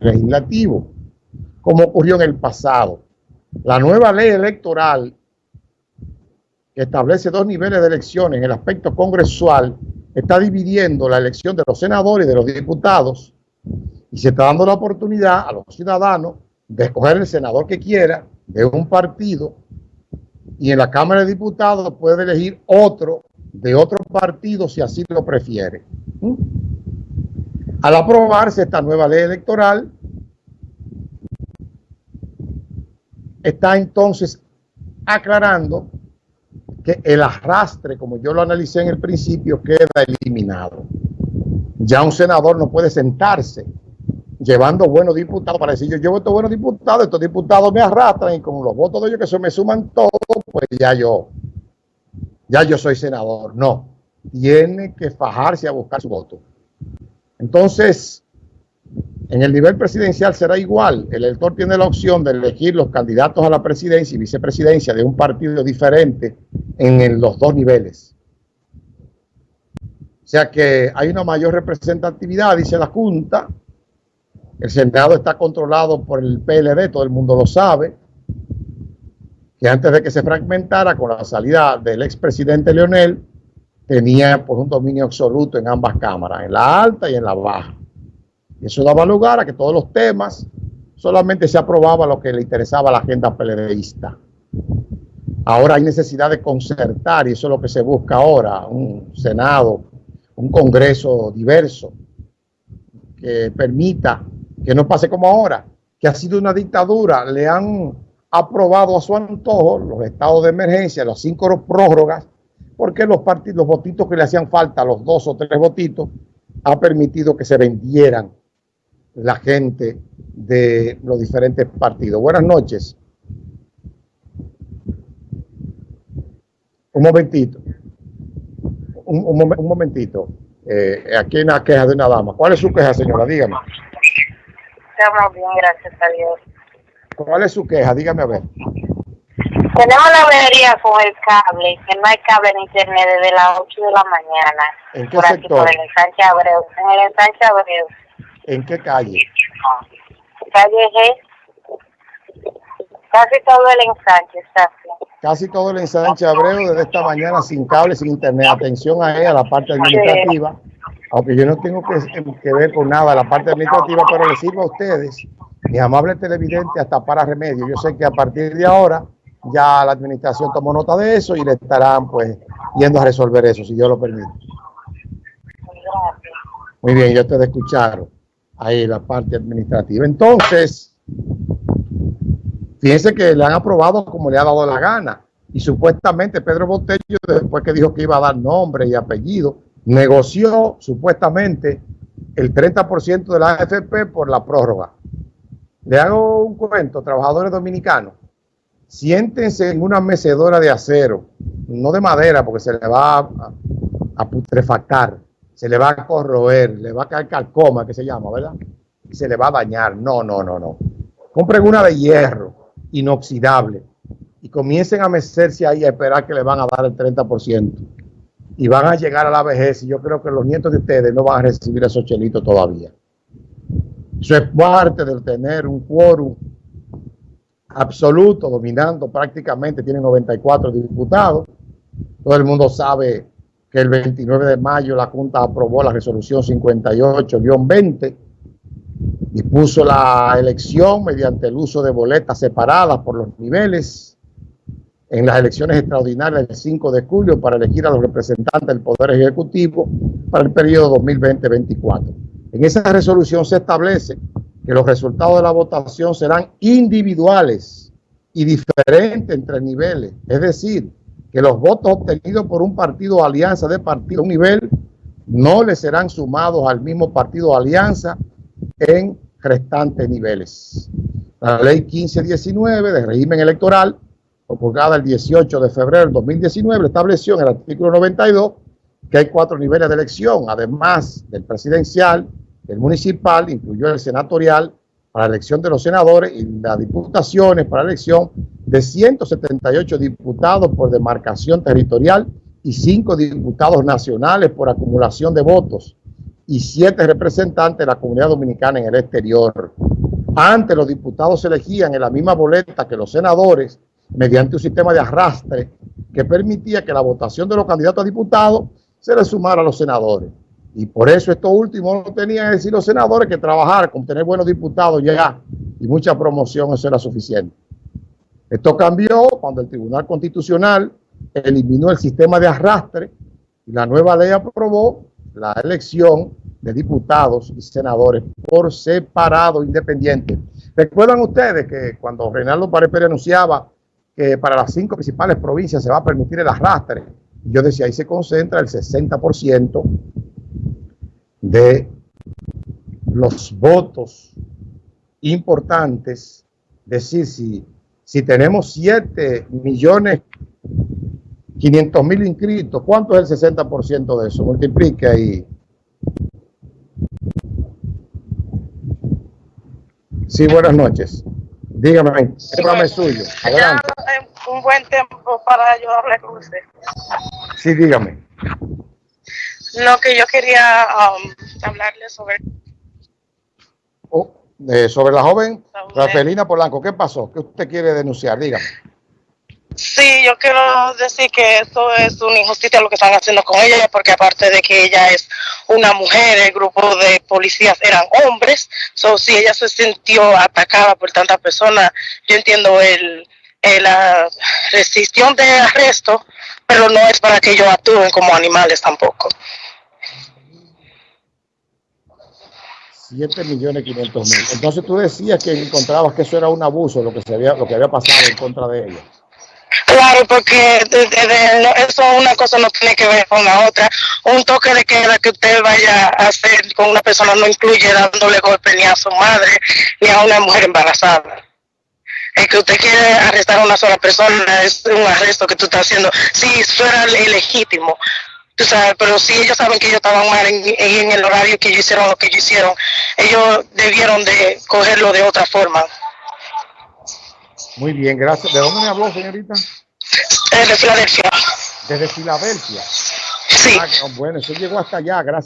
legislativo, como ocurrió en el pasado. La nueva ley electoral que establece dos niveles de elecciones en el aspecto congresual está dividiendo la elección de los senadores y de los diputados y se está dando la oportunidad a los ciudadanos de escoger el senador que quiera de un partido y en la Cámara de Diputados puede elegir otro de otro partido si así lo prefiere. ¿Mm? Al aprobarse esta nueva ley electoral, está entonces aclarando que el arrastre, como yo lo analicé en el principio, queda eliminado. Ya un senador no puede sentarse llevando buenos diputados para decir yo llevo estos buenos diputados, estos diputados me arrastran y con los votos de ellos que se me suman todos, pues ya yo, ya yo soy senador. No, tiene que fajarse a buscar su voto. Entonces, en el nivel presidencial será igual. El elector tiene la opción de elegir los candidatos a la presidencia y vicepresidencia de un partido diferente en los dos niveles. O sea que hay una mayor representatividad, dice la Junta. El Senado está controlado por el PLD, todo el mundo lo sabe. Que antes de que se fragmentara con la salida del expresidente Leonel, tenía pues, un dominio absoluto en ambas cámaras, en la alta y en la baja. Y eso daba lugar a que todos los temas solamente se aprobaba lo que le interesaba a la agenda PLDista. Ahora hay necesidad de concertar y eso es lo que se busca ahora, un Senado, un Congreso diverso que permita que no pase como ahora, que ha sido una dictadura, le han aprobado a su antojo los estados de emergencia, las cinco prórrogas, porque los partidos, los votitos que le hacían falta, los dos o tres votitos, ha permitido que se vendieran la gente de los diferentes partidos. Buenas noches. Un momentito. Un, momentito. Eh, aquí hay una queja de una dama. ¿Cuál es su queja, señora? Dígame. Estamos bien, gracias a Dios. ¿Cuál es su queja? Dígame a ver. Tenemos la avería con el cable, que no hay cable en internet desde las 8 de la mañana. ¿En qué sector? por el ensanche Abreu. En el ensanche Abreu. ¿En qué calle? Calle G. Casi todo el ensanche está Casi todo el ensanche Abreu desde esta mañana sin cable, sin internet. Atención a ella, la parte administrativa. Aunque yo no tengo que, ver con nada la parte administrativa, pero les sirvo a ustedes, mis amables televidentes, hasta para remedio. Yo sé que a partir de ahora ya la administración tomó nota de eso y le estarán pues yendo a resolver eso, si Dios lo permite. Muy bien, ya ustedes escucharon ahí la parte administrativa. Entonces, fíjense que le han aprobado como le ha dado la gana. Y supuestamente Pedro Botello, después que dijo que iba a dar nombre y apellido, negoció supuestamente el 30% de la AFP por la prórroga. Le hago un cuento, trabajadores dominicanos, siéntense en una mecedora de acero, no de madera porque se le va a, putrefactar se le va a corroer, le va a caer calcoma, que se llama, ¿verdad? Y se le va a dañar. No, no, no, no. Compren una de hierro, inoxidable, y comiencen a mecerse ahí a esperar que le van a dar el 30%. Y van a llegar a la vejez, y yo creo que los nietos de ustedes no van a recibir esos chelitos todavía. Eso es parte de tener un quórum absoluto, dominando prácticamente, tienen 94 diputados. Todo el mundo sabe que el 29 de mayo la Junta aprobó la resolución 58-20 y puso la elección mediante el uso de boletas separadas por los niveles en las elecciones extraordinarias del 5 de julio para elegir a los representantes del Poder Ejecutivo para el periodo 2020-24. En esa resolución se establece que los resultados de la votación serán individuales y diferentes entre niveles, es decir, que los votos obtenidos por un partido o alianza de partido a un nivel no le serán sumados al mismo partido o alianza en restantes niveles. La ley 1519 de régimen electoral, promulgada el 18 de febrero del 2019, estableció en el artículo 92 que hay cuatro niveles de elección, además del presidencial, el municipal, incluyó el senatorial, para la elección de los senadores y las diputaciones para elección de 178 diputados por demarcación territorial y 5 diputados nacionales por acumulación de votos y 7 representantes de la comunidad dominicana en el exterior. Antes los diputados se elegían en la misma boleta que los senadores mediante un sistema de arrastre que permitía que la votación de los candidatos a diputados se le sumara a los senadores. Y por eso estos últimos no tenían que decir los senadores que trabajar con tener buenos diputados ya y mucha promoción, eso era suficiente. Esto cambió cuando el Tribunal Constitucional eliminó el sistema de arrastre y la nueva ley aprobó la elección de diputados y senadores por separado, independiente. ¿Recuerdan ustedes que cuando Reinaldo Pared anunciaba que para las cinco principales provincias se va a permitir el arrastre, yo decía, ahí se concentra el 60% de los votos importantes. Decir, si, si tenemos 7 millones 500 mil inscritos, ¿cuánto es el 60% de eso? Multiplique ahí. Sí, buenas noches. Dígame, el programa es suyo. Adelante. un buen tiempo para yo hablar con usted. Sí, dígame. Lo que yo quería um, hablarle sobre... Oh, eh, sobre la joven Rafaelina Polanco, ¿qué pasó? ¿Qué usted quiere denunciar? Dígame. Sí, yo quiero decir que eso es una injusticia lo que están haciendo con ella, porque aparte de que ella es una mujer, el grupo de policías eran hombres, so, si ella se sintió atacada por tantas personas, yo entiendo el, la restricción de arresto, pero no es para que ellos actúen como animales tampoco. 7 millones 500 mil. Entonces tú decías que encontrabas que eso era un abuso, lo que, se había, lo que había pasado en contra de ella. Claro, porque eso una cosa no tiene que ver con la otra. Un toque de queda que usted vaya a hacer con una persona no incluye dándole golpe ni a su madre ni a una mujer embarazada. El que usted quiere arrestar a una sola persona es un arresto que tú estás haciendo. Si eso era legítimo, tú sabes, pero si ellos saben que ellos estaban mal en, en el horario que ellos hicieron lo que ellos hicieron, ellos debieron de cogerlo de otra forma. Muy bien, gracias. ¿De dónde me habló, señorita? Desde Filadelfia. Desde Filadelfia. Sí. Ah, bueno, eso llegó hasta allá, gracias.